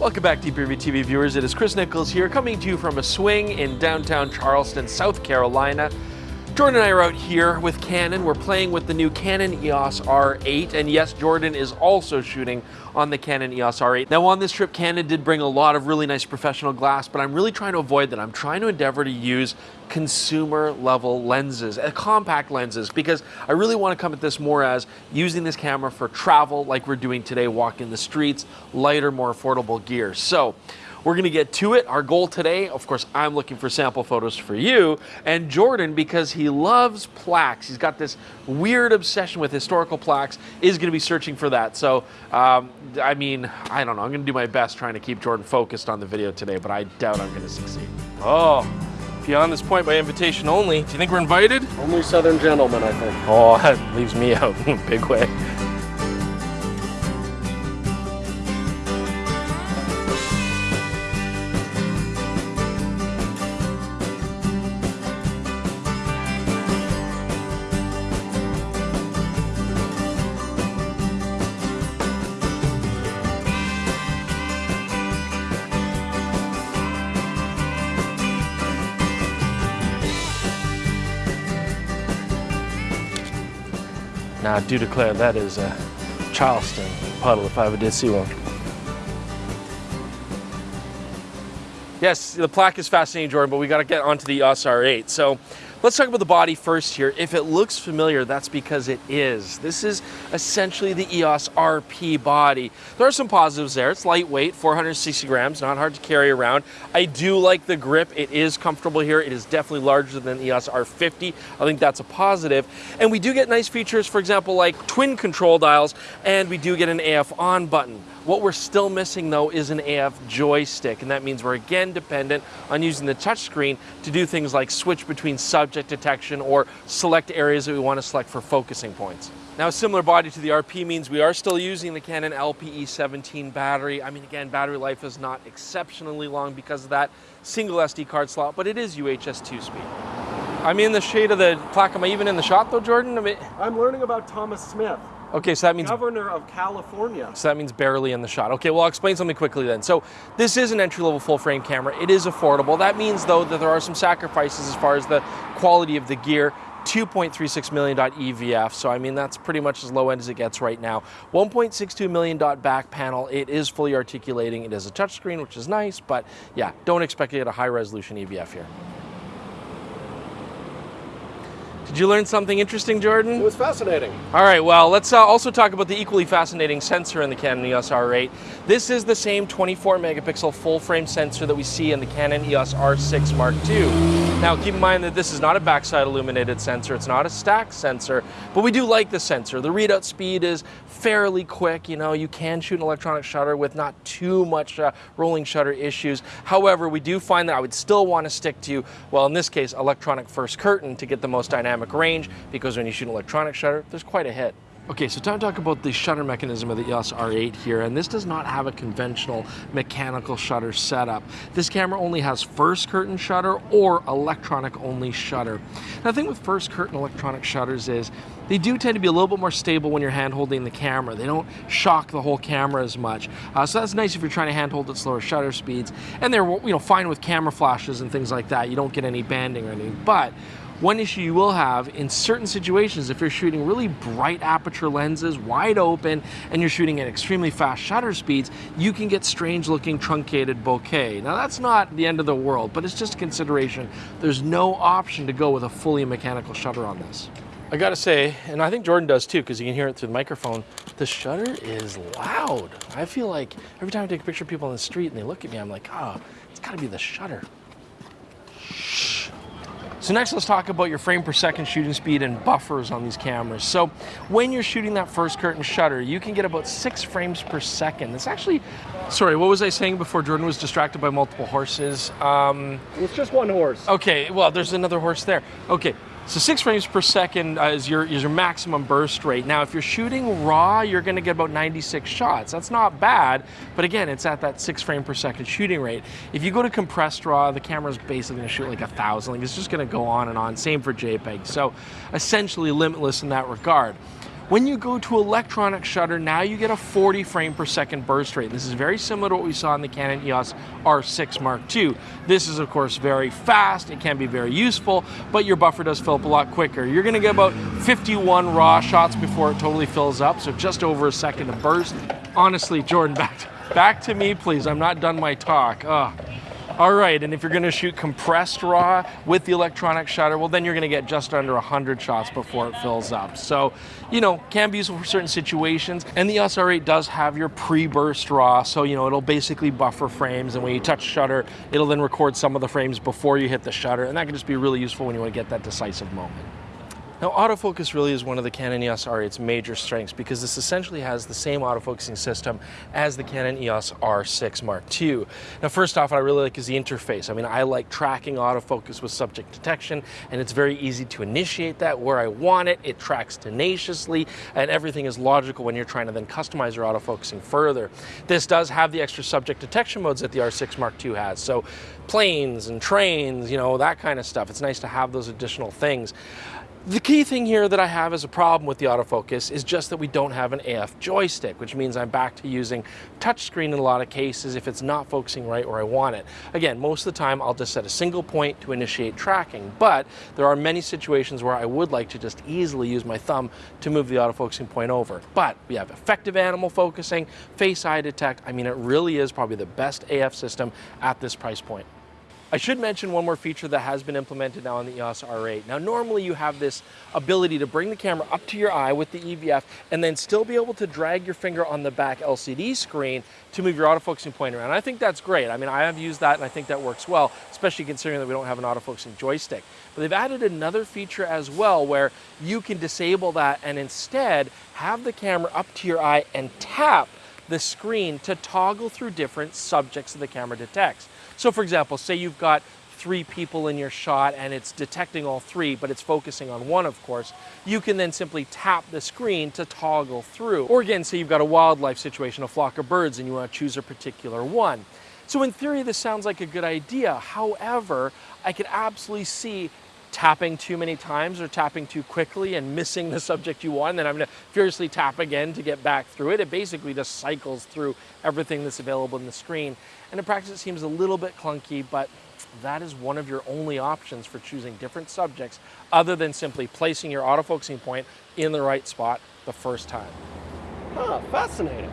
Welcome back, DPReview TV viewers. It is Chris Nichols here, coming to you from a swing in downtown Charleston, South Carolina. Jordan and I are out here with Canon. We're playing with the new Canon EOS R8, and yes, Jordan is also shooting on the Canon EOS R8. Now on this trip, Canon did bring a lot of really nice professional glass, but I'm really trying to avoid that. I'm trying to endeavor to use consumer level lenses, uh, compact lenses, because I really want to come at this more as using this camera for travel like we're doing today, walking the streets, lighter, more affordable gear. So we're going to get to it. Our goal today, of course, I'm looking for sample photos for you, and Jordan, because he loves plaques, he's got this weird obsession with historical plaques, is going to be searching for that. So, um, I mean, I don't know. I'm going to do my best trying to keep Jordan focused on the video today, but I doubt I'm going to succeed. Oh, beyond this point by invitation only. Do you think we're invited? Only Southern gentlemen, I think. Oh, that leaves me out in a big way. Now, I do declare that is a Charleston puddle if I ever did see one. Yes, the plaque is fascinating, Jordan, but we got to get onto the EOS R8. So Let's talk about the body first here. If it looks familiar, that's because it is. This is essentially the EOS RP body. There are some positives there. It's lightweight, 460 grams, not hard to carry around. I do like the grip. It is comfortable here. It is definitely larger than the EOS R50. I think that's a positive. And we do get nice features, for example, like twin control dials, and we do get an AF on button. What we're still missing though is an AF joystick, and that means we're again dependent on using the touchscreen to do things like switch between subject detection or select areas that we want to select for focusing points. Now a similar body to the RP means we are still using the Canon LPE17 battery. I mean again, battery life is not exceptionally long because of that single SD card slot, but it is UHS 2 speed. I'm in the shade of the plaque. Am I even in the shot though, Jordan? I mean, I'm learning about Thomas Smith. Okay, so that means governor of Carolina. So that means barely in the shot. Okay, well, I'll explain something quickly then. So this is an entry-level full-frame camera. It is affordable. That means though that there are some sacrifices as far as the quality of the gear. 2.36 million dot EVF, so I mean that's pretty much as low end as it gets right now. 1.62 million dot back panel, it is fully articulating, it is a touchscreen, which is nice, but yeah, don't expect to get a high resolution EVF here. Did you learn something interesting, Jordan? It was fascinating. All right, well, let's uh, also talk about the equally fascinating sensor in the Canon EOS R8. This is the same 24 megapixel full frame sensor that we see in the Canon EOS R6 Mark II. Now, keep in mind that this is not a backside illuminated sensor, it's not a stacked sensor, but we do like the sensor. The readout speed is fairly quick, you know, you can shoot an electronic shutter with not too much uh, rolling shutter issues. However, we do find that I would still want to stick to, well, in this case, electronic first curtain to get the most dynamic dynamic range because when you shoot an electronic shutter, there's quite a hit. Okay, so time to talk about the shutter mechanism of the EOS R8 here, and this does not have a conventional mechanical shutter setup. This camera only has first curtain shutter or electronic only shutter. Now the thing with first curtain electronic shutters is they do tend to be a little bit more stable when you're hand holding the camera. They don't shock the whole camera as much. Uh, so that's nice if you're trying to hand hold at slower shutter speeds. And they're you know fine with camera flashes and things like that. You don't get any banding or anything. But one issue you will have in certain situations, if you're shooting really bright aperture lenses, wide open, and you're shooting at extremely fast shutter speeds, you can get strange looking truncated bokeh. Now that's not the end of the world, but it's just a consideration. There's no option to go with a fully mechanical shutter on this. I gotta say, and I think Jordan does too, because you can hear it through the microphone, the shutter is loud. I feel like every time I take a picture of people on the street and they look at me, I'm like, oh, it's gotta be the shutter. So next let's talk about your frame per second shooting speed and buffers on these cameras. So when you're shooting that first curtain shutter, you can get about six frames per second. It's actually, sorry, what was I saying before Jordan was distracted by multiple horses? Um, it's just one horse. Okay, well there's another horse there. Okay, so six frames per second uh, is, your, is your maximum burst rate. Now, if you're shooting raw, you're gonna get about 96 shots. That's not bad, but again, it's at that six frame per second shooting rate. If you go to compressed raw, the camera's basically gonna shoot like a thousand. Like it's just gonna go on and on. Same for JPEG. So essentially limitless in that regard. When you go to electronic shutter, now you get a 40 frame per second burst rate. This is very similar to what we saw in the Canon EOS R6 Mark II. This is of course very fast, it can be very useful, but your buffer does fill up a lot quicker. You're gonna get about 51 raw shots before it totally fills up, so just over a second of burst. Honestly, Jordan, back to, back to me please, I'm not done my talk. Ugh. All right, and if you're gonna shoot compressed RAW with the electronic shutter, well then you're gonna get just under 100 shots before it fills up. So, you know, can be useful for certain situations. And the EOS R8 does have your pre-burst RAW, so you know, it'll basically buffer frames, and when you touch shutter, it'll then record some of the frames before you hit the shutter, and that can just be really useful when you wanna get that decisive moment. Now autofocus really is one of the Canon EOS R8's major strengths because this essentially has the same autofocusing system as the Canon EOS R6 Mark II. Now first off, what I really like is the interface. I mean, I like tracking autofocus with subject detection and it's very easy to initiate that where I want it. It tracks tenaciously and everything is logical when you're trying to then customize your autofocusing further. This does have the extra subject detection modes that the R6 Mark II has. So planes and trains, you know, that kind of stuff. It's nice to have those additional things. The key thing here that I have as a problem with the autofocus is just that we don't have an AF joystick, which means I'm back to using touchscreen in a lot of cases if it's not focusing right where I want it. Again, most of the time I'll just set a single point to initiate tracking, but there are many situations where I would like to just easily use my thumb to move the autofocusing point over. But we have effective animal focusing, face eye detect. I mean, it really is probably the best AF system at this price point. I should mention one more feature that has been implemented now on the EOS R8. Now normally you have this ability to bring the camera up to your eye with the EVF and then still be able to drag your finger on the back LCD screen to move your autofocusing point around. I think that's great. I mean, I have used that and I think that works well, especially considering that we don't have an autofocusing joystick. But they've added another feature as well where you can disable that and instead have the camera up to your eye and tap the screen to toggle through different subjects that the camera detects. So for example, say you've got three people in your shot and it's detecting all three, but it's focusing on one, of course, you can then simply tap the screen to toggle through. Or again, say you've got a wildlife situation, a flock of birds, and you want to choose a particular one. So in theory, this sounds like a good idea. However, I could absolutely see tapping too many times or tapping too quickly and missing the subject you want, and then I'm gonna furiously tap again to get back through it. It basically just cycles through everything that's available in the screen. And in practice, it seems a little bit clunky, but that is one of your only options for choosing different subjects other than simply placing your autofocusing point in the right spot the first time. Huh, fascinating.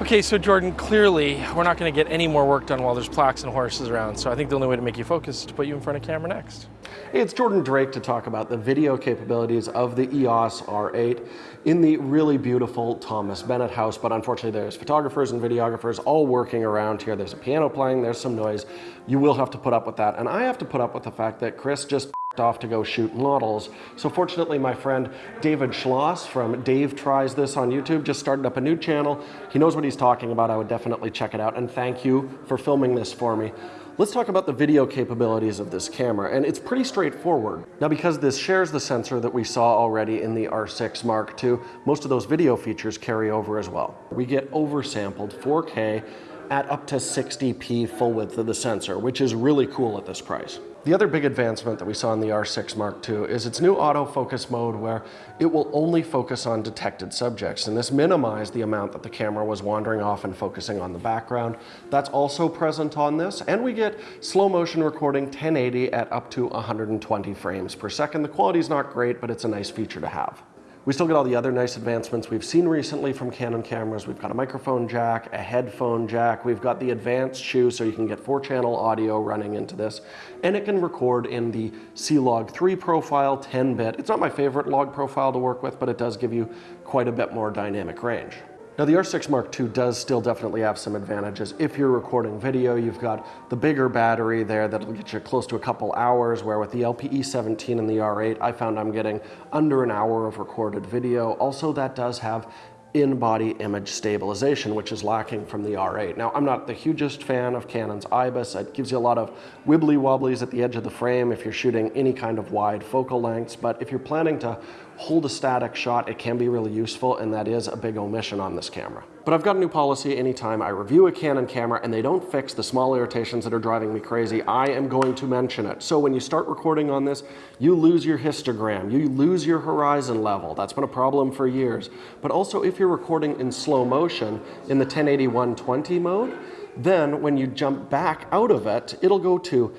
Okay, so Jordan, clearly we're not going to get any more work done while there's plaques and horses around, so I think the only way to make you focus is to put you in front of camera next. Hey, it's Jordan Drake to talk about the video capabilities of the EOS R8 in the really beautiful Thomas Bennett house, but unfortunately there's photographers and videographers all working around here. There's a piano playing, there's some noise. You will have to put up with that, and I have to put up with the fact that Chris just off to go shoot models. So fortunately, my friend David Schloss from Dave Tries This on YouTube just started up a new channel. He knows what he's talking about. I would definitely check it out. And thank you for filming this for me. Let's talk about the video capabilities of this camera, and it's pretty straightforward. Now because this shares the sensor that we saw already in the R6 Mark II, most of those video features carry over as well. We get oversampled 4K at up to 60p full width of the sensor, which is really cool at this price. The other big advancement that we saw in the R6 Mark II is its new autofocus mode where it will only focus on detected subjects and this minimized the amount that the camera was wandering off and focusing on the background. That's also present on this and we get slow motion recording 1080 at up to 120 frames per second. The quality is not great but it's a nice feature to have. We still get all the other nice advancements we've seen recently from Canon cameras. We've got a microphone jack, a headphone jack. We've got the advanced shoe so you can get four channel audio running into this. And it can record in the C-Log 3 profile, 10 bit. It's not my favorite log profile to work with, but it does give you quite a bit more dynamic range. Now the R6 Mark II does still definitely have some advantages. If you're recording video, you've got the bigger battery there that'll get you close to a couple hours, where with the LPE17 and the R8, I found I'm getting under an hour of recorded video. Also, that does have in-body image stabilization, which is lacking from the R8. Now, I'm not the hugest fan of Canon's IBIS. It gives you a lot of wibbly wobblies at the edge of the frame if you're shooting any kind of wide focal lengths, but if you're planning to hold a static shot, it can be really useful, and that is a big omission on this camera. But I've got a new policy anytime I review a Canon camera and they don't fix the small irritations that are driving me crazy, I am going to mention it. So when you start recording on this, you lose your histogram, you lose your horizon level. That's been a problem for years. But also if you're recording in slow motion in the 1080 120 mode, then when you jump back out of it, it'll go to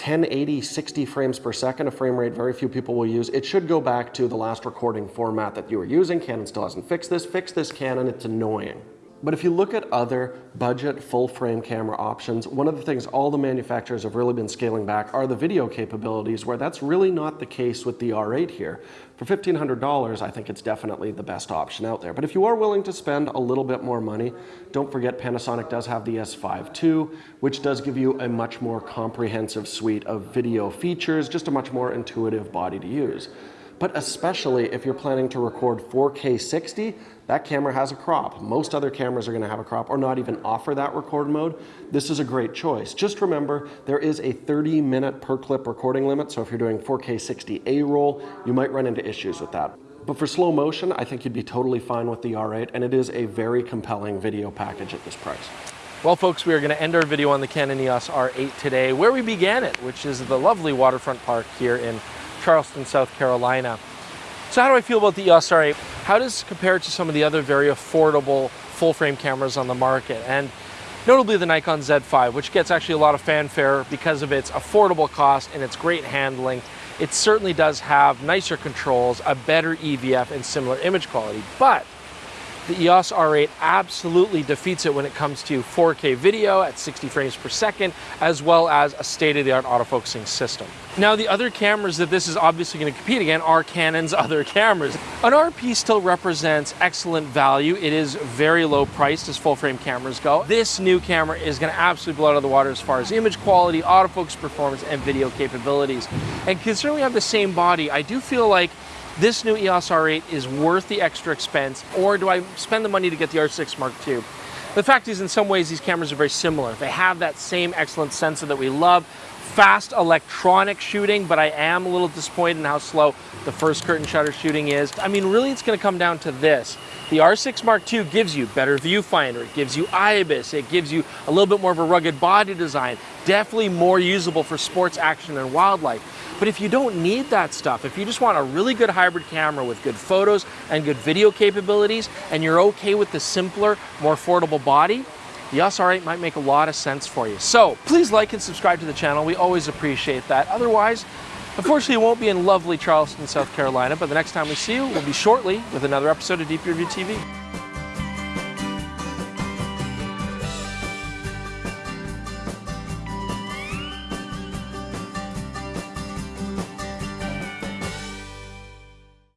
1080 60 frames per second, a frame rate very few people will use. It should go back to the last recording format that you were using. Canon still hasn't fixed this. Fix this Canon, it's annoying. But if you look at other budget full frame camera options, one of the things all the manufacturers have really been scaling back are the video capabilities, where that's really not the case with the R8 here. For $1,500, I think it's definitely the best option out there. But if you are willing to spend a little bit more money, don't forget Panasonic does have the S5 II, which does give you a much more comprehensive suite of video features, just a much more intuitive body to use but especially if you're planning to record 4K 60, that camera has a crop. Most other cameras are gonna have a crop or not even offer that record mode. This is a great choice. Just remember, there is a 30 minute per clip recording limit, so if you're doing 4K 60 A-roll, you might run into issues with that. But for slow motion, I think you'd be totally fine with the R8, and it is a very compelling video package at this price. Well, folks, we are going to end our video on the Canon EOS R8 today, where we began it, which is the lovely waterfront park here in Charleston, South Carolina. So how do I feel about the uh, EOS R8? How does it compare to some of the other very affordable full frame cameras on the market? And notably the Nikon Z5, which gets actually a lot of fanfare because of its affordable cost and its great handling. It certainly does have nicer controls, a better EVF, and similar image quality. But the EOS R8 absolutely defeats it when it comes to 4K video at 60 frames per second, as well as a state-of-the-art autofocusing system. Now, the other cameras that this is obviously going to compete against are Canon's other cameras. An RP still represents excellent value. It is very low priced as full-frame cameras go. This new camera is going to absolutely blow out of the water as far as image quality, autofocus performance, and video capabilities. And considering we have the same body, I do feel like this new EOS R8 is worth the extra expense, or do I spend the money to get the R6 Mark II? The fact is, in some ways, these cameras are very similar. They have that same excellent sensor that we love, fast electronic shooting, but I am a little disappointed in how slow the first curtain shutter shooting is. I mean, really, it's gonna come down to this. The R6 Mark II gives you better viewfinder, it gives you IBIS, it gives you a little bit more of a rugged body design, definitely more usable for sports action and wildlife. But if you don't need that stuff, if you just want a really good hybrid camera with good photos and good video capabilities, and you're okay with the simpler, more affordable body, the EOS R8 might make a lot of sense for you. So please like and subscribe to the channel. We always appreciate that. Otherwise, unfortunately, it won't be in lovely Charleston, South Carolina, but the next time we see you will be shortly with another episode of DPReview TV.